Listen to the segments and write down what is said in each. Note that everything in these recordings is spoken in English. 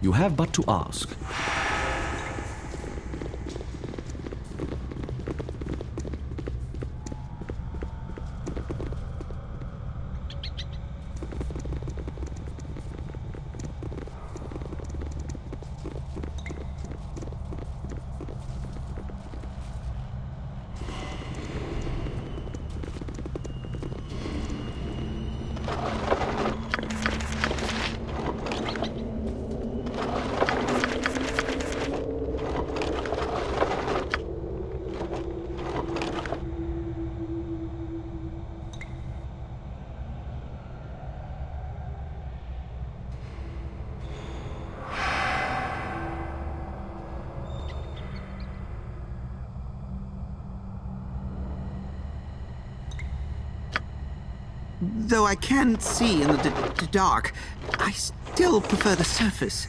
You have but to ask. Though I can see in the dark, I still prefer the surface.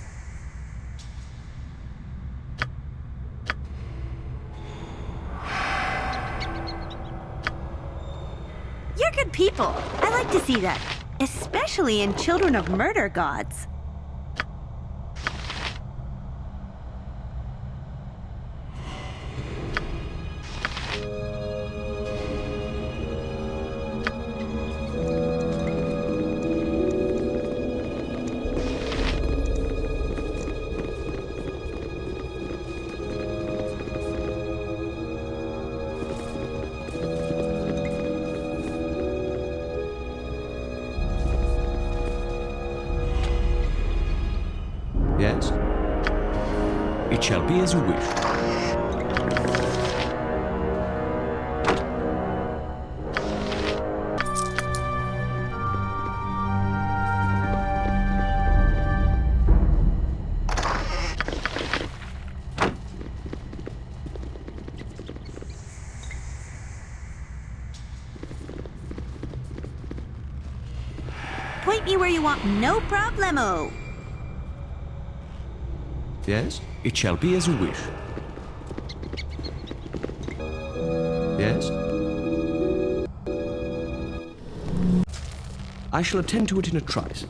You're good people. I like to see that. Especially in Children of Murder Gods. Problemo. Yes? It shall be as you wish. Yes? I shall attend to it in a trice.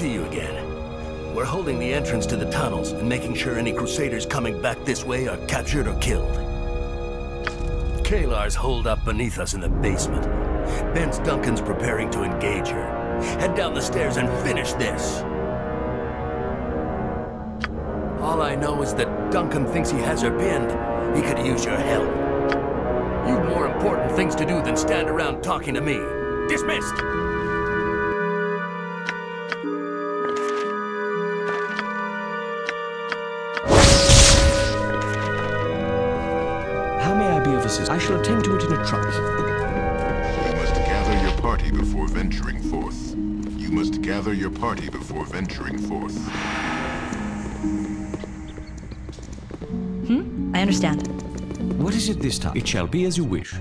See you again. We're holding the entrance to the tunnels and making sure any Crusaders coming back this way are captured or killed. Caelar's holed up beneath us in the basement. Bence Duncan's preparing to engage her. Head down the stairs and finish this. All I know is that Duncan thinks he has her pinned. He could use your help. You've more important things to do than stand around talking to me. Dismissed! Attend to it in a trice. You must gather your party before venturing forth. You must gather your party before venturing forth. Hmm? I understand. What is it this time? It shall be as you wish.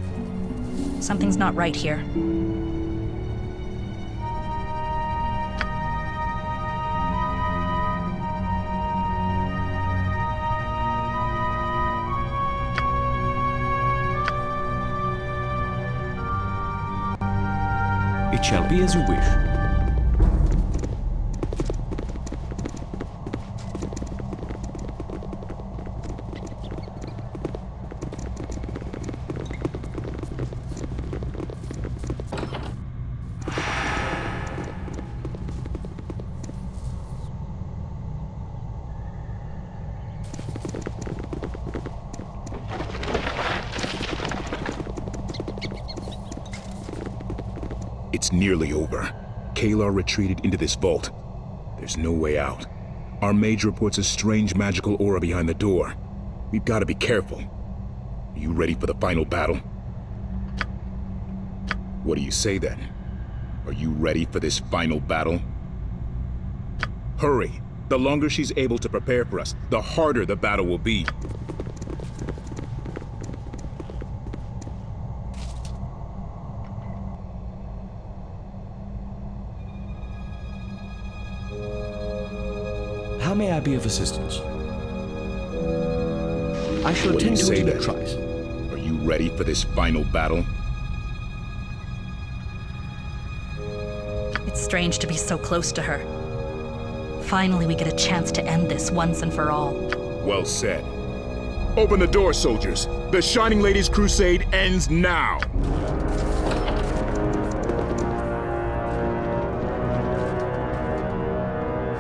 Something's not right here. It shall be as you wish. Nearly over. Caelar retreated into this vault. There's no way out. Our mage reports a strange magical aura behind the door. We've got to be careful. Are you ready for the final battle? What do you say then? Are you ready for this final battle? Hurry! The longer she's able to prepare for us, the harder the battle will be. Be of assistance? I shall When attend to say it in a that- trice. Are you ready for this final battle? It's strange to be so close to her. Finally, we get a chance to end this once and for all. Well said. Open the door, soldiers. The Shining Lady's crusade ends now.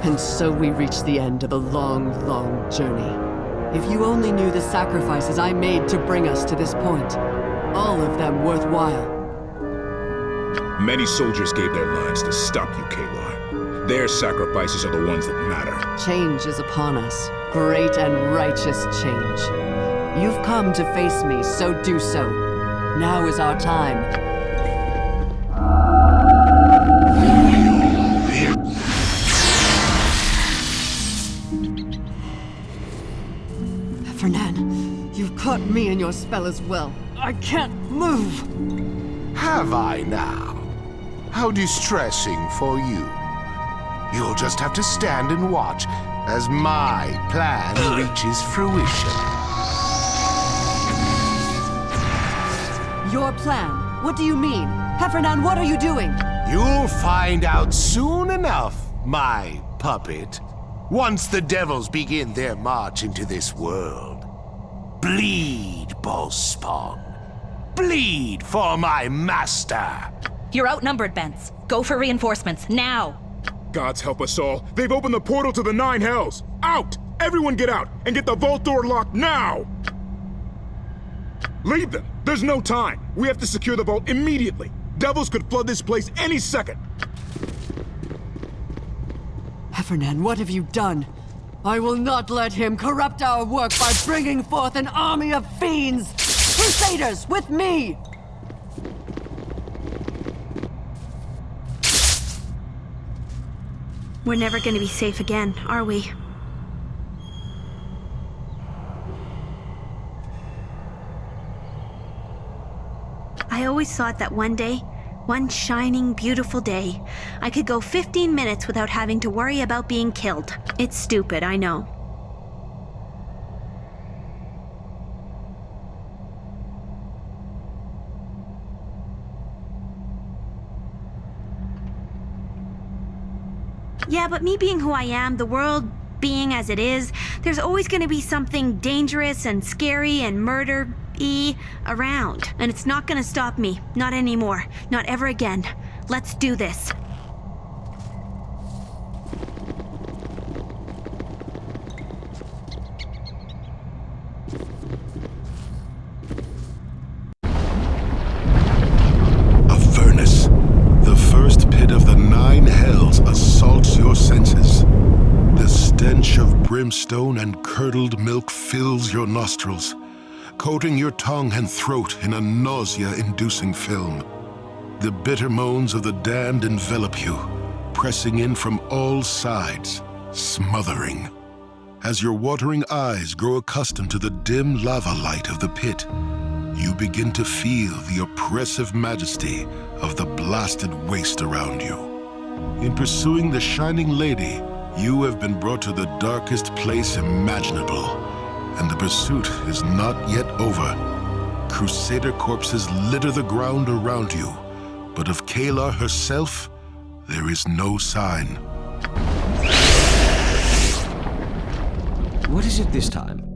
And so we reach the end of a long, long journey. If you only knew the sacrifices I made to bring us to this point, all of them worthwhile. Many soldiers gave their lives to stop you, Caelar. Their sacrifices are the ones that matter. Change is upon us. Great and righteous change. You've come to face me, so do so. Now is our time. Me in your spell as well. I can't move! Have I now? How distressing for you. You'll just have to stand and watch as my plan uh. reaches fruition. Your plan? What do you mean? Hephernaan, what are you doing? You'll find out soon enough, my puppet. Once the devils begin their march into this world. Bleed, Bhaalspawn. Bleed for my master. You're outnumbered, Bence. Go for reinforcements, now! Gods help us all. They've opened the portal to the Nine Hells. Out! Everyone get out and get the vault door locked now! Leave them. There's no time. We have to secure the vault immediately. Devils could flood this place any second. Hephernaan, what have you done? I will not let him corrupt our work by bringing forth an army of fiends! Crusaders, with me! We're never gonna be safe again, are we? I always thought that one day, one shining, beautiful day, I could go 15 minutes without having to worry about being killed. It's stupid, I know. Yeah, but me being who I am, the world being as it is, there's always gonna be something dangerous and scary and murder y around. And it's not gonna stop me. Not anymore. Not ever again. Let's do this. A furnace. The first pit of the nine hells assaults your senses. The stench of brimstone and curdled milk fills your nostrils, coating your tongue and throat in a nausea-inducing film. The bitter moans of the damned envelop you, pressing in from all sides, smothering. As your watering eyes grow accustomed to the dim lava light of the pit, you begin to feel the oppressive majesty of the blasted waste around you. In pursuing the Shining Lady, you have been brought to the darkest place imaginable, and the pursuit is not yet over. Crusader corpses litter the ground around you, but of Caelar herself, there is no sign. What is it this time?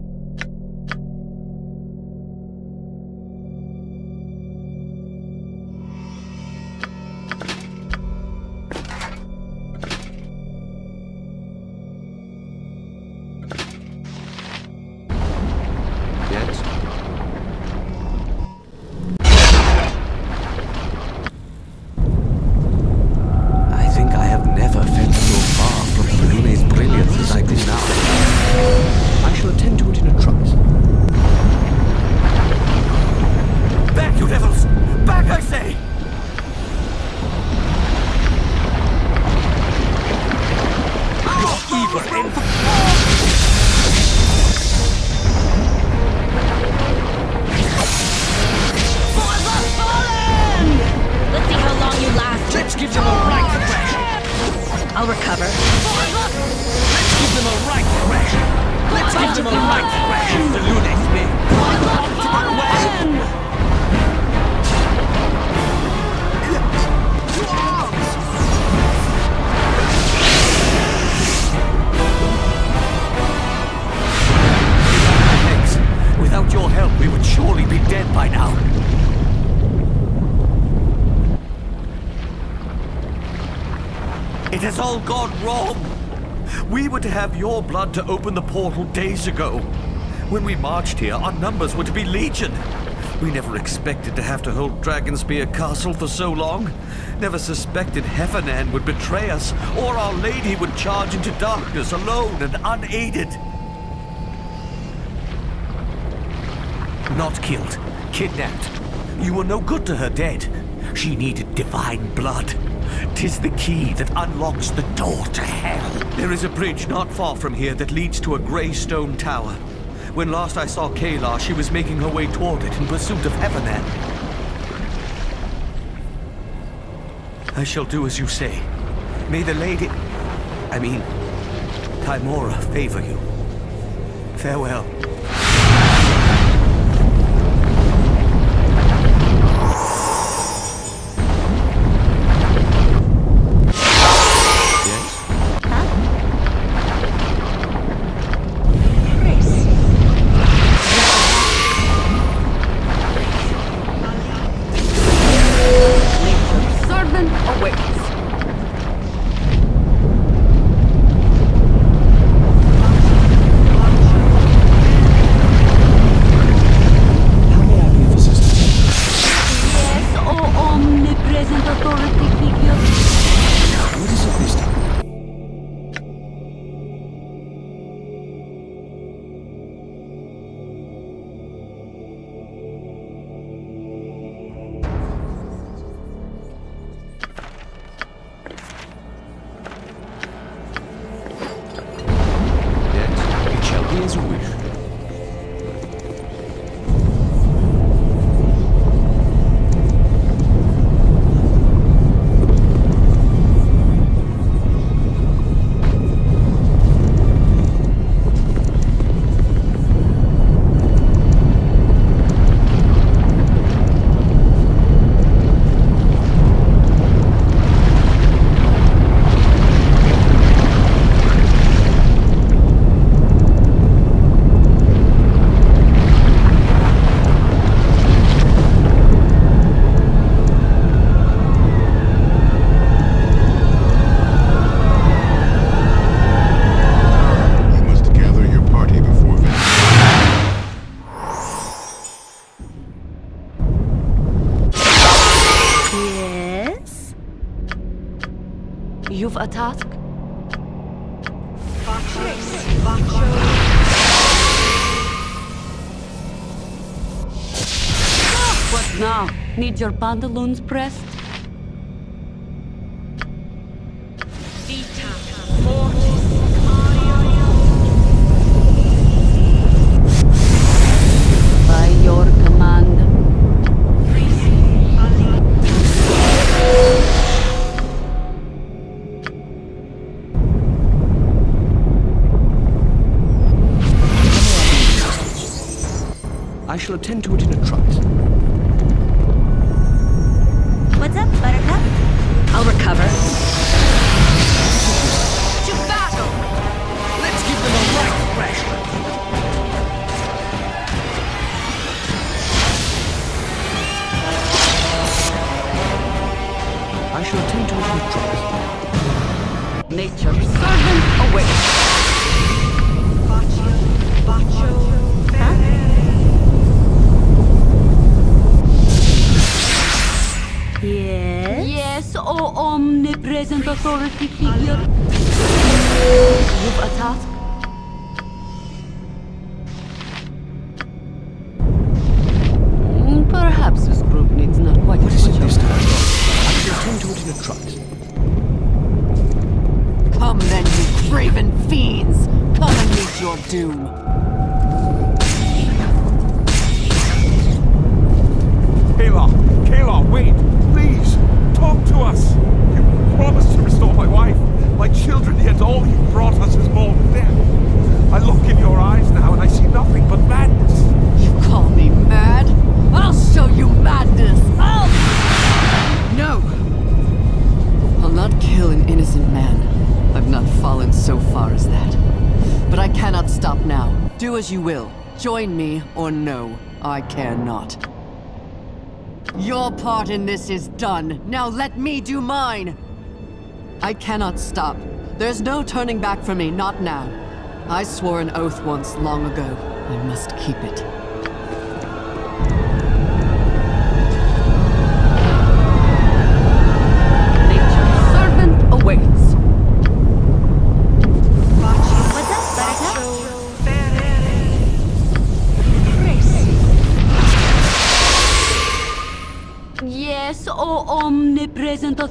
It has all gone wrong. We were to have your blood to open the portal days ago. When we marched here, our numbers were to be legion. We never expected to have to hold Dragonspear Castle for so long. Never suspected Hephernaan would betray us, or Our Lady would charge into darkness alone and unaided. Not killed, kidnapped. You were no good to her dead. She needed divine blood. Tis the key that unlocks the door to hell. There is a bridge not far from here that leads to a grey stone tower. When last I saw Caelar, she was making her way toward it in pursuit of Hephernaan. I shall do as you say. May the lady... I mean, Tymora favor you. Farewell. A task? What now? Need your pantaloons pressed? Attend to omnipresent authority Join me or no, I care not. Your part in this is done. Now let me do mine! I cannot stop. There's no turning back for me, not now. I swore an oath once long ago. I must keep it.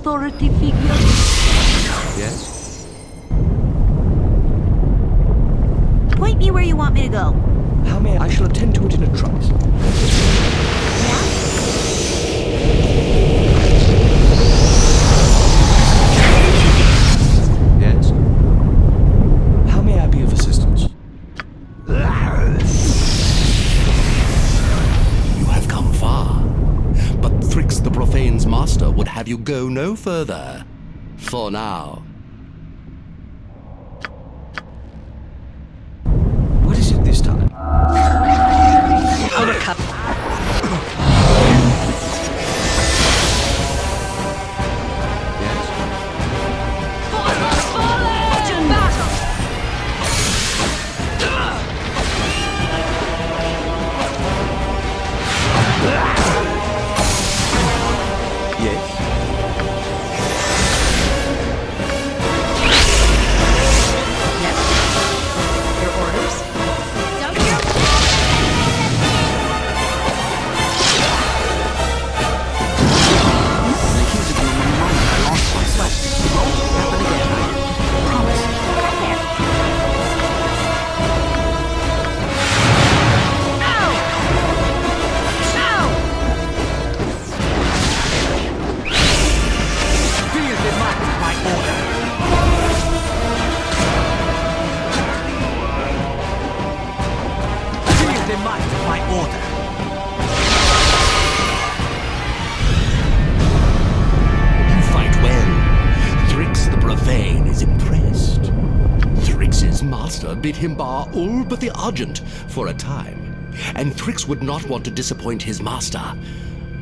Authority figure. Yes? Go no further. For now. Would not want to disappoint his master.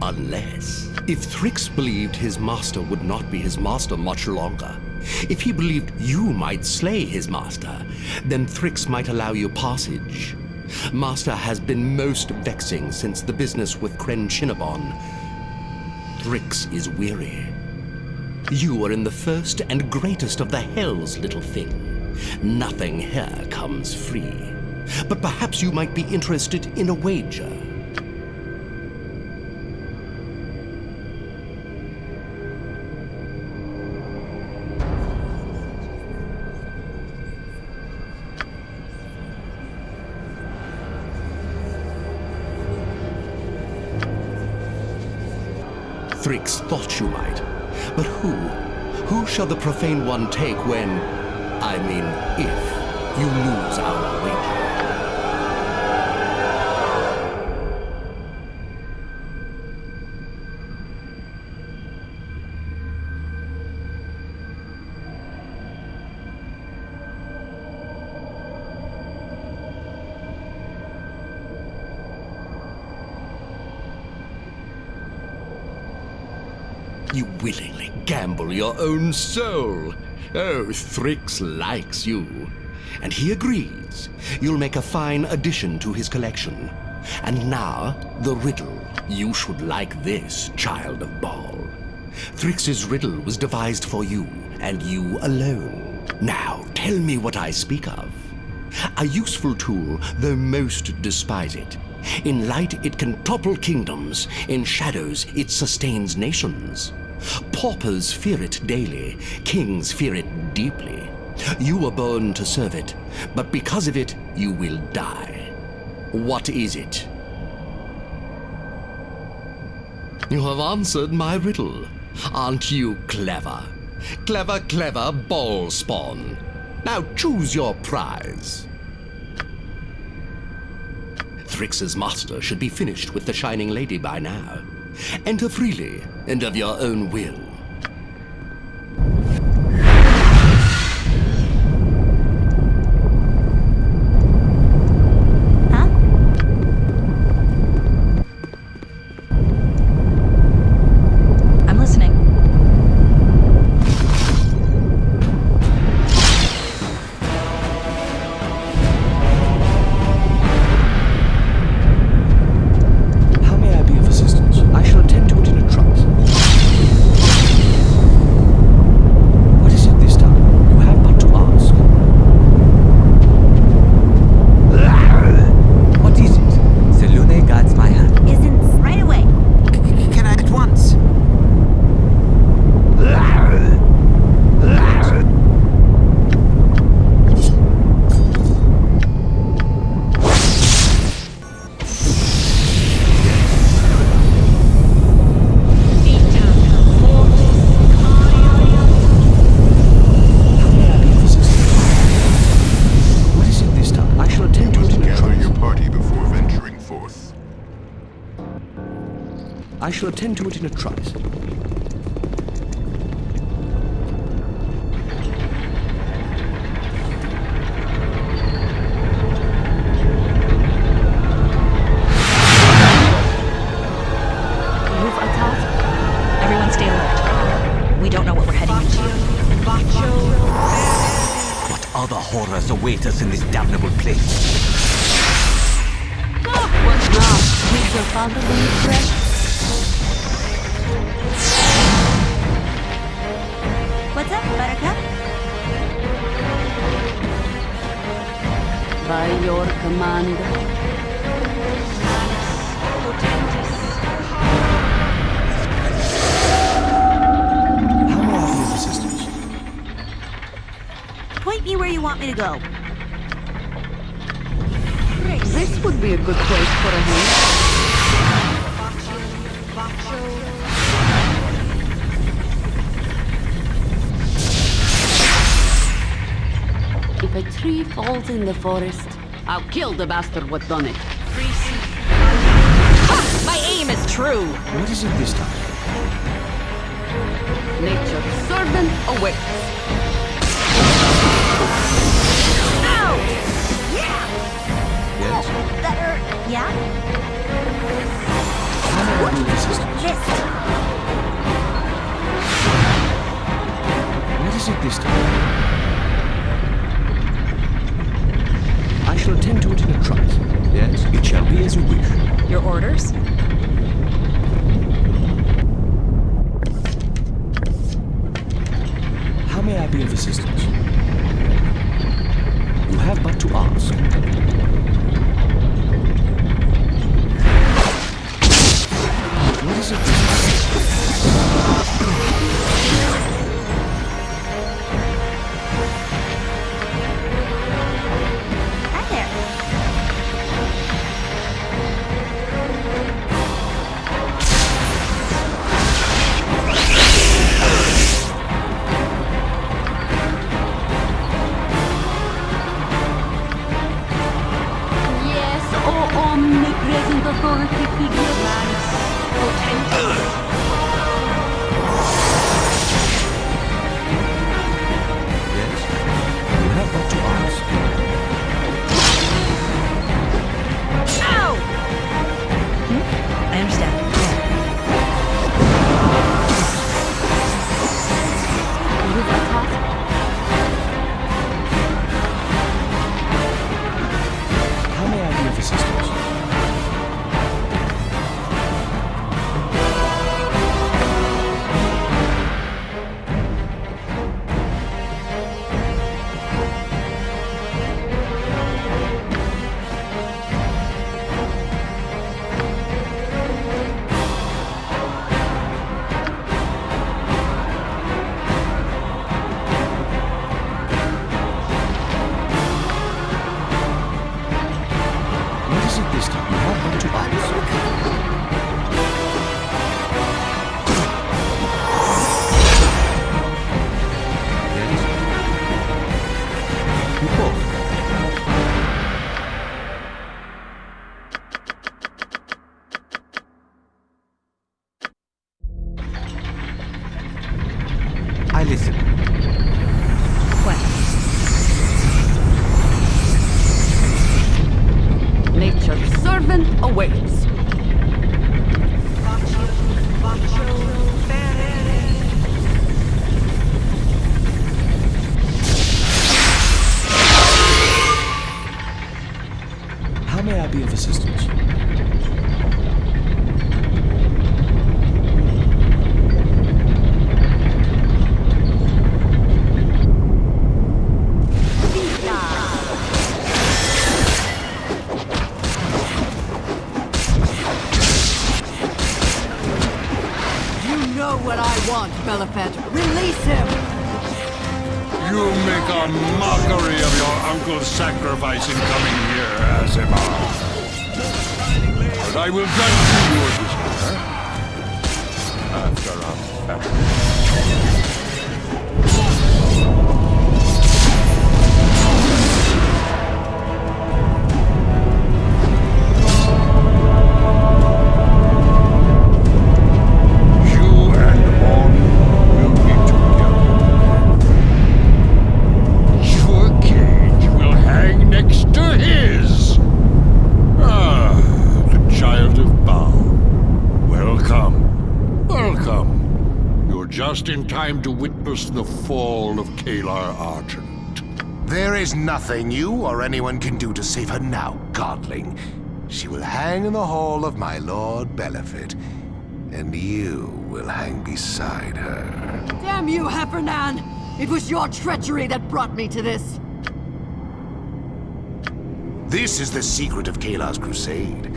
Unless... If Thrix believed his master would not be his master much longer, if he believed you might slay his master, then Thrix might allow you passage. Master has been most vexing since the business with Kren Shinnabon. Thrix is weary. You are in the first and greatest of the hells, little thing. Nothing here comes free. But perhaps you might be interested in a wager. Thrix thought you might. But who? Who shall the profane one take when, I mean, if you lose our wager? Own soul. Oh, Thrix likes you. And he agrees. You'll make a fine addition to his collection. And now, the riddle. You should like this, child of Bhaal. Thrix's riddle was devised for you, and you alone. Now, tell me what I speak of. A useful tool, though most despise it. In light, it can topple kingdoms. In shadows, it sustains nations. Paupers fear it daily. Kings fear it deeply. You were born to serve it, but because of it, you will die. What is it? You have answered my riddle. Aren't you clever? Clever, clever Bhaalspawn. Now choose your prize. Thrix's master should be finished with the Shining Lady by now. Enter freely and of your own will. Shall attend to it in a trice. Everyone stay alert. We don't know what we're heading into. What other horrors await us in this damnable place? What now? Did your father leave fresh? Command. How may I be of assistance? Point me where you want me to go. This would be a good place for a home. If a tree falls in the forest, I'll kill the bastard what done it. Ha! My aim is true! What is it this time? Nature's servant awaits. Ow! Yeah! Yes? That hurt. Yeah? How may I be of assistance? Missed. What is it this time? I shall attend to it in a trice. Yes, it shall be as you wish. Your orders? How may I be of assistance? You have but to ask. What is it This time? You have to ask. Time to witness the fall of Caelar Argent. There is nothing you or anyone can do to save her now, Godling. She will hang in the hall of my Lord Belhifet, and you will hang beside her. Damn you, Hephernaan! It was your treachery that brought me to this. This is the secret of Caelar's crusade.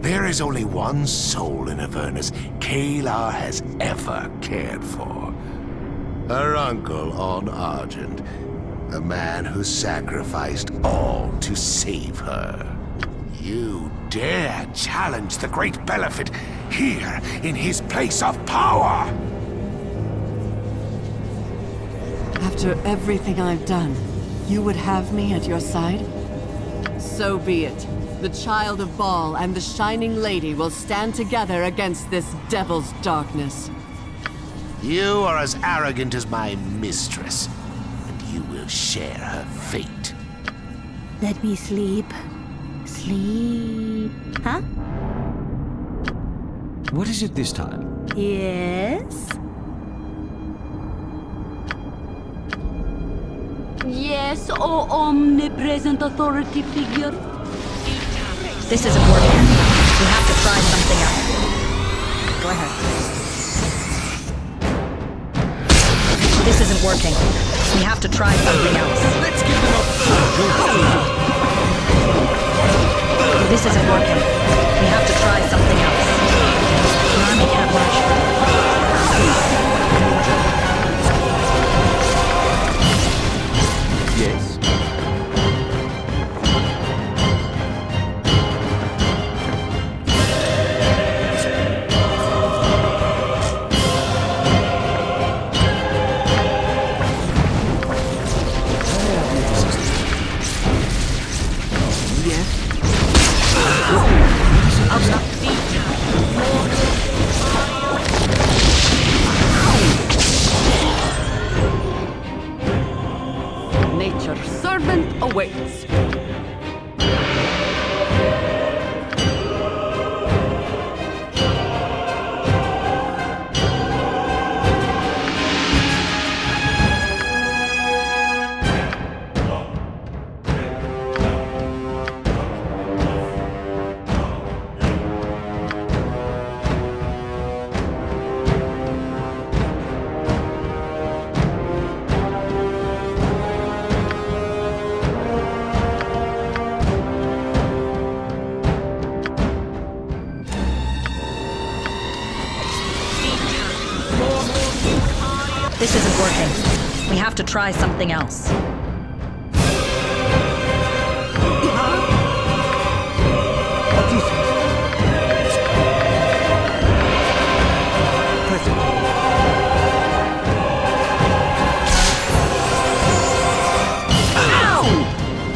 There is only one soul in Avernus Caelar has ever cared for. Her uncle Aun Argent, a man who sacrificed all to save her. You dare challenge the great Belhifet here in his place of power! After everything I've done, you would have me at your side? So be it. The Child of Bhaal and the Shining Lady will stand together against this devil's darkness. You are as arrogant as my mistress, and you will share her fate. Let me sleep. Sleep. Huh? What is it this time? Yes? Yes, O omnipresent authority figure. This isn't working. We have to try something else. Working. We have to try something else. Let's give them a... This isn't working. We have to try something else. The army can't. Try something else.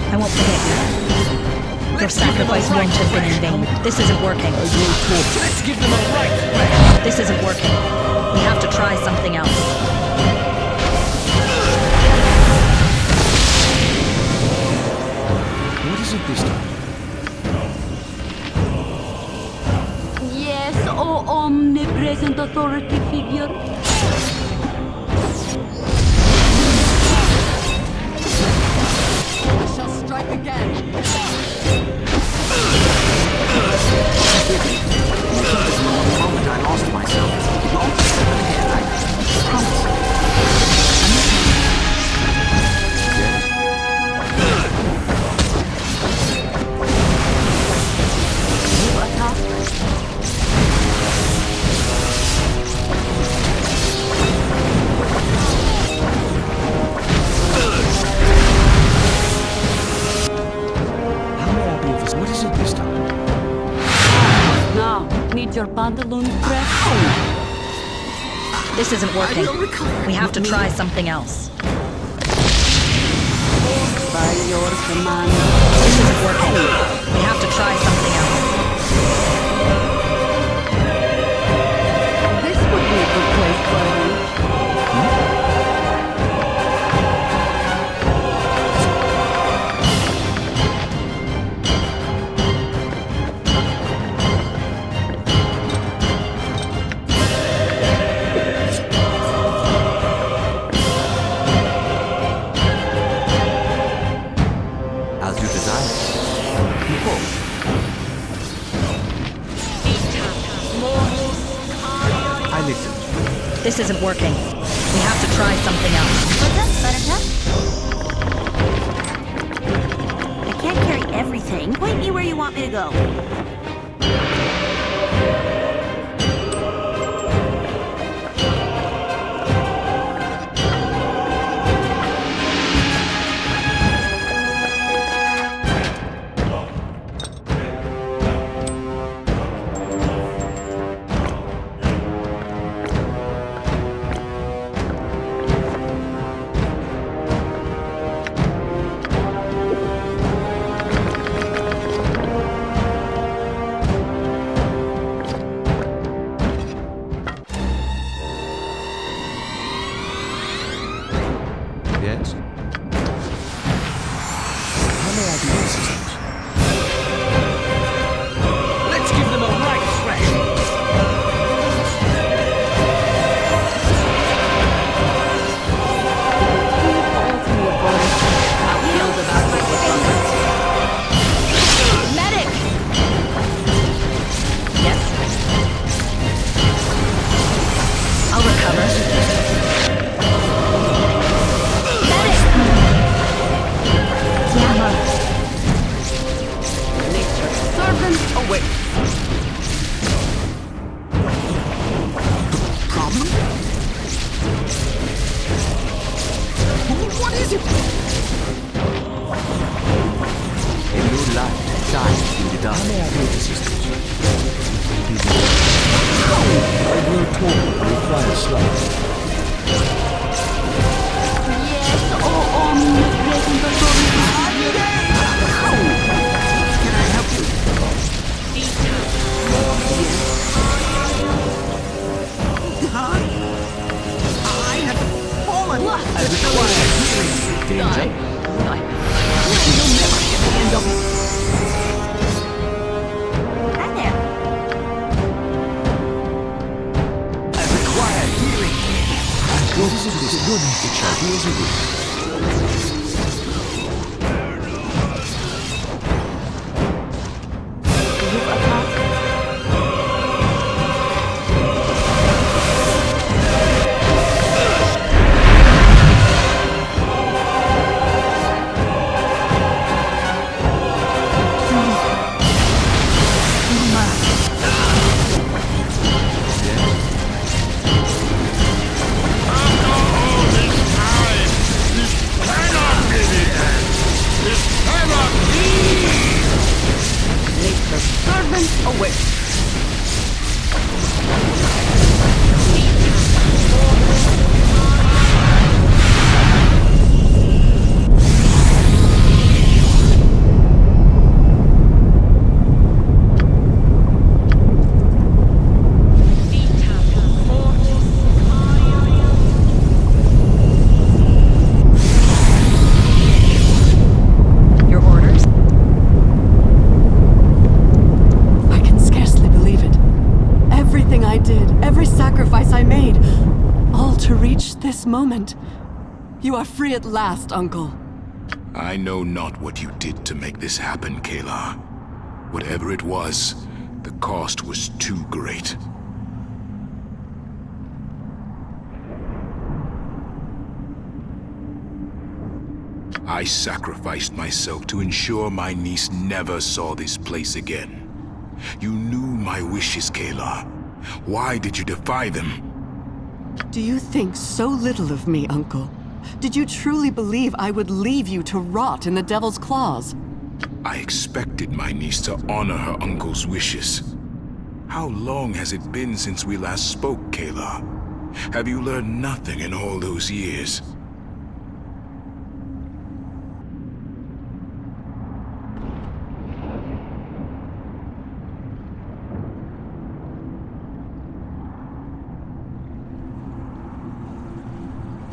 I won't forget. Your sacrifice won't have been in vain. This isn't working. Let's give them a right This isn't working. We have to try something else. Is it this time? Yes, O omnipresent authority figure. I shall strike again. moment I lost myself. Not seven again, I promise. Your pantaloon pressed? This isn't working. We have to try something else. By your command. This isn't working. We have to try something Yes? Danger. You'll never get the it. I require healing. This is this moment. You are free at last, Uncle. I know not what you did to make this happen, Caelar. Whatever it was, the cost was too great. I sacrificed myself to ensure my niece never saw this place again. You knew my wishes, Caelar. Why did you defy them? Do you think so little of me, Uncle? Did you truly believe I would leave you to rot in the Devil's claws? I expected my niece to honor her uncle's wishes. How long has it been since we last spoke, Caelar? Have you learned nothing in all those years?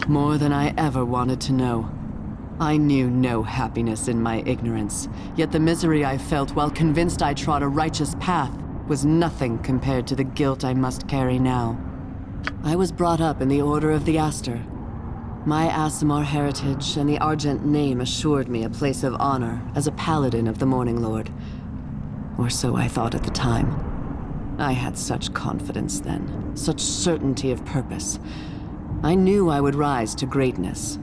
More than I ever wanted to know. I knew no happiness in my ignorance, yet the misery I felt while convinced I trod a righteous path was nothing compared to the guilt I must carry now. I was brought up in the Order of the Aster. My Aasimar heritage and the Argent name assured me a place of honor as a paladin of the Morning Lord. Or so I thought at the time. I had such confidence then, such certainty of purpose. I knew I would rise to greatness.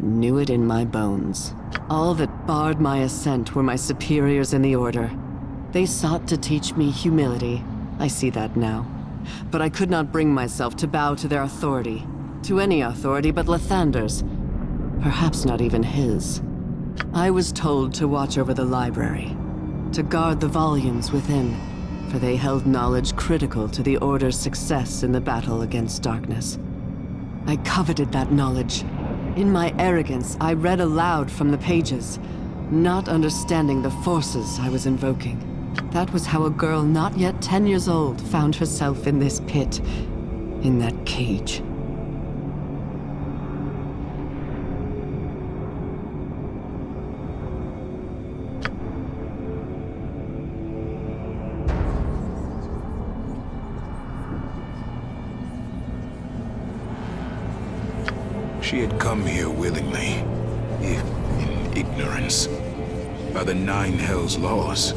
Knew it in my bones. All that barred my ascent were my superiors in the Order. They sought to teach me humility. I see that now. But I could not bring myself to bow to their authority. To any authority but Lathander's. Perhaps not even his. I was told to watch over the library. To guard the volumes within. For they held knowledge critical to the Order's success in the battle against darkness. I coveted that knowledge. In my arrogance, I read aloud from the pages, not understanding the forces I was invoking. That was how a girl not yet ten years old found herself in this pit, in that cage. She had come here willingly, if in ignorance. By the Nine Hells laws,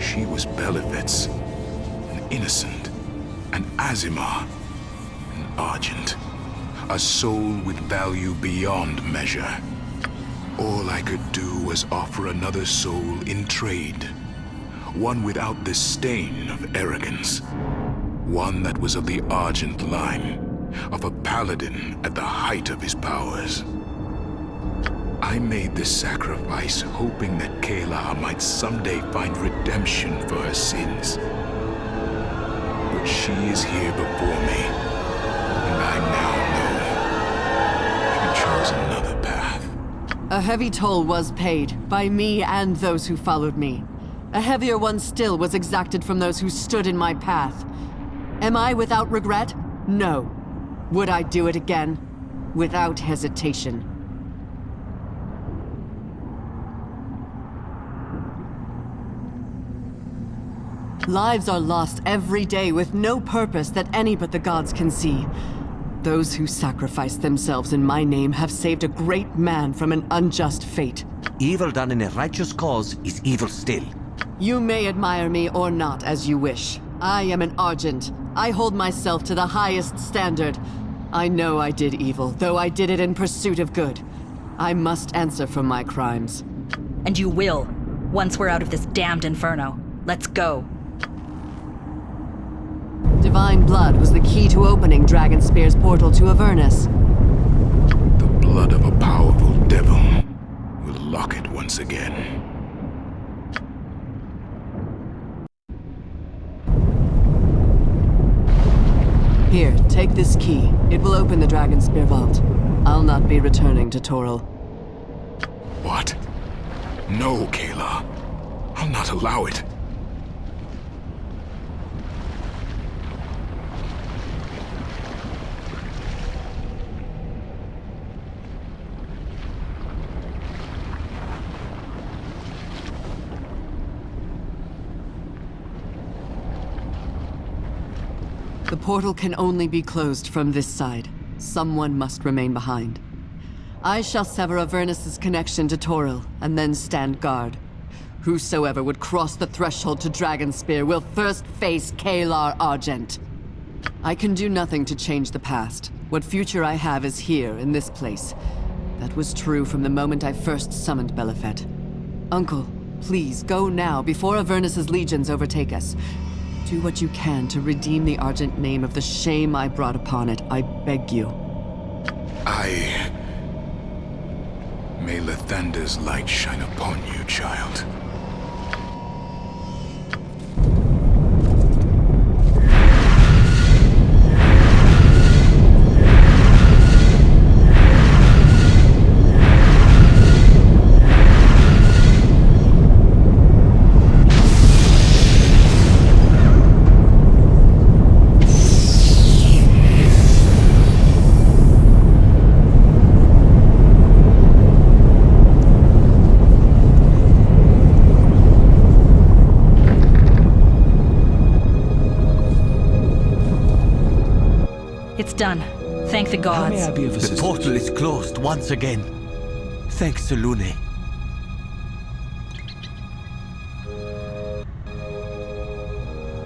she was Belhifet's, an innocent, an Aasimar, an Argent, a soul with value beyond measure. All I could do was offer another soul in trade. One without the stain of arrogance. One that was of the Argent line, of a paladin at the height of his powers. I made this sacrifice hoping that Caelar might someday find redemption for her sins. But she is here before me, and I now know she chose another path. A heavy toll was paid, by me and those who followed me. A heavier one still was exacted from those who stood in my path. Am I without regret? No. Would I do it again? Without hesitation. Lives are lost every day with no purpose that any but the gods can see. Those who sacrifice themselves in my name have saved a great man from an unjust fate. Evil done in a righteous cause is evil still. You may admire me or not as you wish. I am an Argent. I hold myself to the highest standard. I know I did evil, though I did it in pursuit of good. I must answer for my crimes. And you will, once we're out of this damned inferno. Let's go. Divine blood was the key to opening Dragonspear's portal to Avernus. The blood of a powerful devil will lock it once again. Here, take this key. It will open the Dragonspear vault. I'll not be returning to Toril. What? No, Caelar. I'll not allow it. Portal can only be closed from this side. Someone must remain behind. I shall sever Avernus' connection to Toril, and then stand guard. Whosoever would cross the threshold to Dragonspear will first face Caelar Argent. I can do nothing to change the past. What future I have is here, in this place. That was true from the moment I first summoned Belhifet. Uncle, please, go now, before Avernus' legions overtake us. Do what you can to redeem the Argent name of the shame I brought upon it, I beg you. I... May Lathander's light shine upon you, child. Thank the gods. The portal is closed once again. Thanks to Lune.